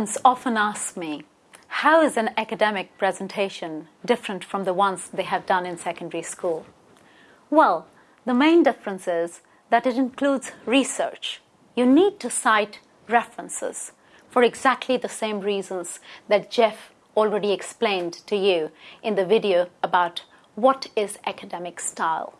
Students often ask me, how is an academic presentation different from the ones they have done in secondary school? Well, the main difference is that it includes research. You need to cite references for exactly the same reasons that Jeff already explained to you in the video about what is academic style.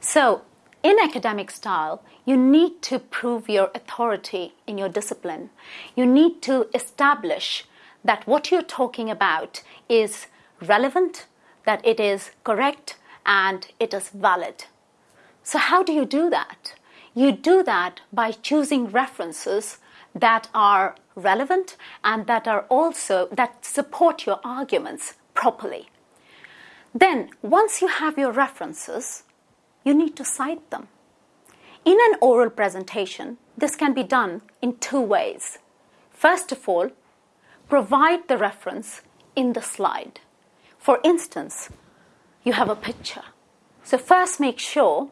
So, in academic style, you need to prove your authority in your discipline. You need to establish that what you're talking about is relevant, that it is correct, and it is valid. So, how do you do that? You do that by choosing references that are relevant and that are also that support your arguments properly. Then, once you have your references, you need to cite them. In an oral presentation, this can be done in two ways. First of all, provide the reference in the slide. For instance, you have a picture. So, first make sure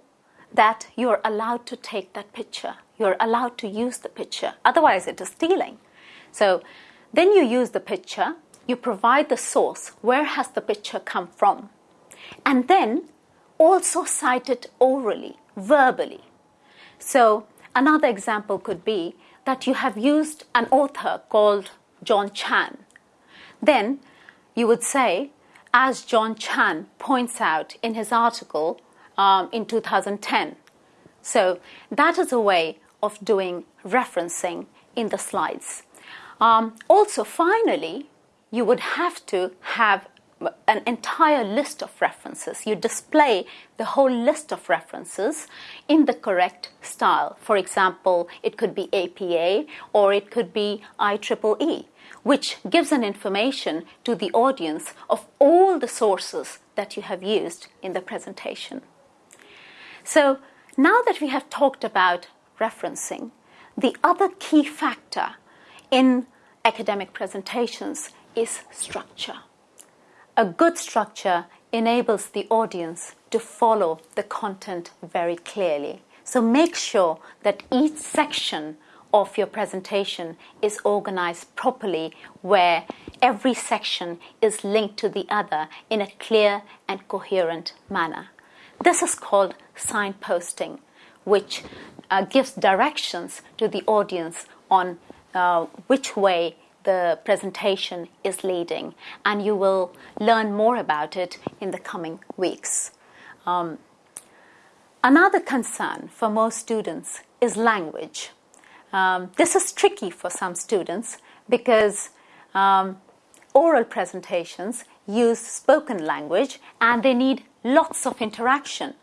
that you're allowed to take that picture. You're allowed to use the picture. Otherwise, it is stealing. So, then you use the picture, you provide the source. Where has the picture come from? And then also cite it orally, verbally. So, another example could be that you have used an author called John Chan. Then you would say, as John Chan points out in his article um, in 2010. So, that is a way of doing referencing in the slides. Um, also, finally, you would have to have an entire list of references. You display the whole list of references in the correct style. For example, it could be APA or it could be IEEE, which gives an information to the audience of all the sources that you have used in the presentation. So now that we have talked about referencing, the other key factor in academic presentations is structure. A good structure enables the audience to follow the content very clearly. So make sure that each section of your presentation is organized properly, where every section is linked to the other in a clear and coherent manner. This is called signposting, which uh, gives directions to the audience on uh, which way the presentation is leading, and you will learn more about it in the coming weeks. Um, another concern for most students is language. Um, this is tricky for some students because um, oral presentations use spoken language and they need lots of interaction.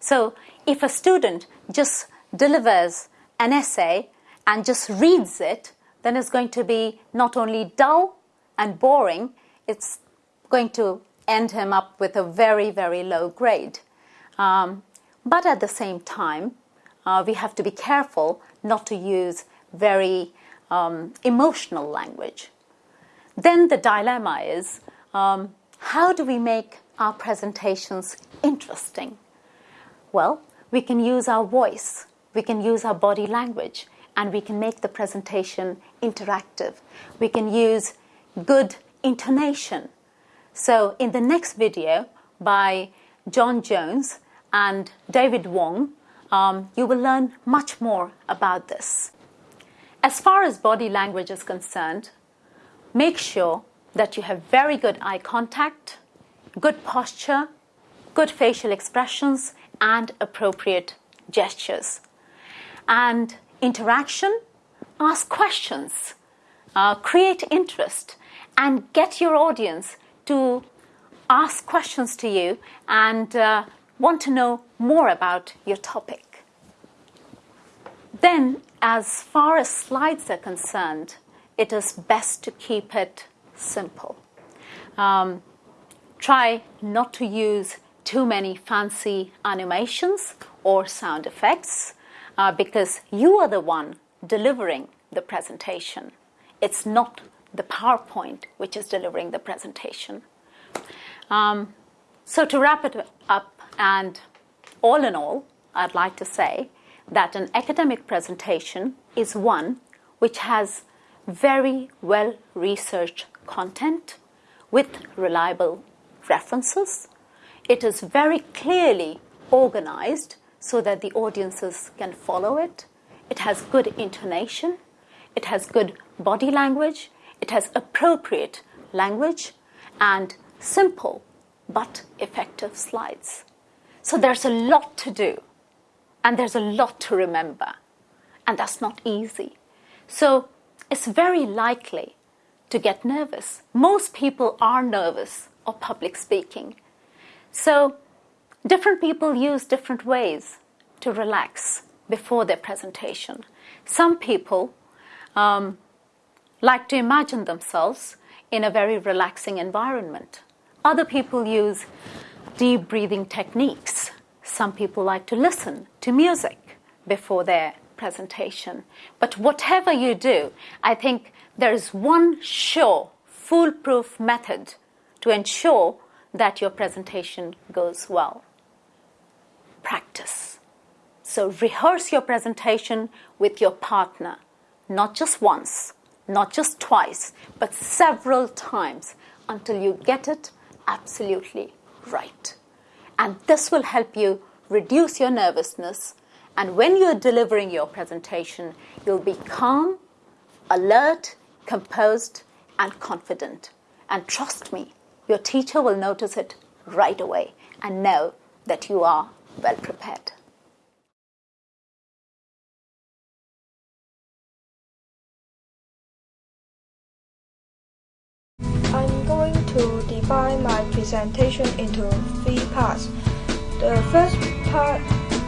So, if a student just delivers an essay and just reads it, then it's going to be not only dull and boring, it's going to end him up with a very, very low grade. Um, but at the same time, uh, we have to be careful not to use very um, emotional language. Then the dilemma is um, how do we make our presentations interesting? Well, we can use our voice, we can use our body language, and we can make the presentation interactive. We can use good intonation. So, in the next video by John Jones and David Wong, um, you will learn much more about this. As far as body language is concerned, make sure that you have very good eye contact, good posture, good facial expressions, and appropriate gestures. And interaction, ask questions, uh, create interest, and get your audience to ask questions to you and uh, want to know more about your topic. Then, as far as slides are concerned, it is best to keep it simple. Um, try not to use too many fancy animations or sound effects uh, because you are the one delivering the presentation. It's not the PowerPoint which is delivering the presentation. Um, so, to wrap it up, and all in all, I'd like to say that an academic presentation is one which has very well researched content with reliable references. It is very clearly organized so that the audiences can follow it. It has good intonation. It has good body language. It has appropriate language and simple but effective slides. So there's a lot to do and there's a lot to remember, and that's not easy. So it's very likely to get nervous. Most people are nervous of public speaking. So different people use different ways to relax before their presentation. Some people um, like to imagine themselves in a very relaxing environment. Other people use deep breathing techniques. Some people like to listen to music before their presentation. But whatever you do, I think there is one sure, foolproof method to ensure that your presentation goes well practice. So rehearse your presentation with your partner, not just once, not just twice, but several times until you get it absolutely right. And this will help you reduce your nervousness. And when you're delivering your presentation, you'll be calm, alert, composed, and confident. And trust me, your teacher will notice it right away and know that you are well prepared. I'm going to divide my presentation into three parts. The first part,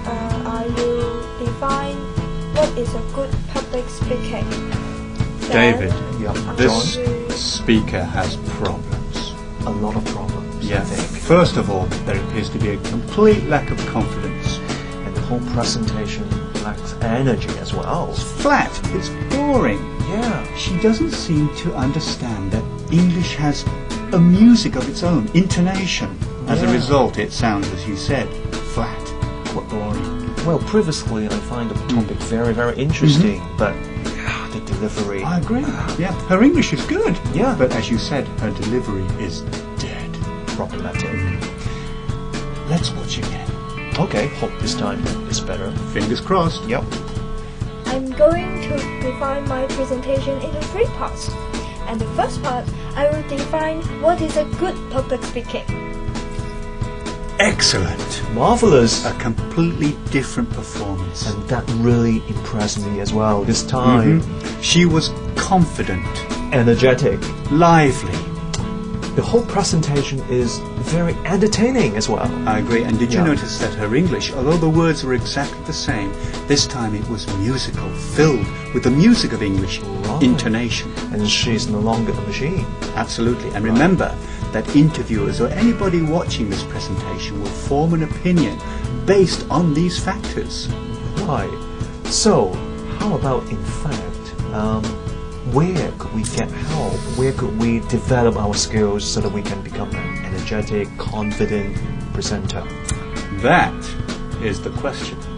uh, I will define what is a good public speaking. Then David, Yep. this John? speaker has problems. a lot of problems, I think. First of all, there appears to be a complete lack of confidence. And the whole presentation lacks energy as well. It's Flat. It's boring. Yeah. She doesn't seem to understand that English has a music of its own, intonation. As a result, it sounds, as you said, flat, quite boring. Well, previously I find the topic mm. very, very interesting, mm-hmm. but ah, the delivery. I agree. Ah. Yeah, her English is good. Yeah. But as you said, her delivery is. Problematic. Let's watch again. Okay, hope this time is better. Fingers crossed. Yep. I'm going to define my presentation into three parts. And the first part, I will define what is a good public speaking. Excellent. Marvelous. A completely different performance. And that really impressed me as well. This time, Mhm. She was confident, energetic. lively. The whole presentation is very entertaining as well. I agree. And did you Yeah. notice that her English, although the words were exactly the same, this time it was musical, filled with the music of English Right. intonation. And she's no longer a machine. Absolutely. And remember that interviewers or anybody watching this presentation will form an opinion based on these factors. Right. So, how about in fact, um, where could we get help? Where could we develop our skills so that we can become an energetic, confident presenter? That is the question.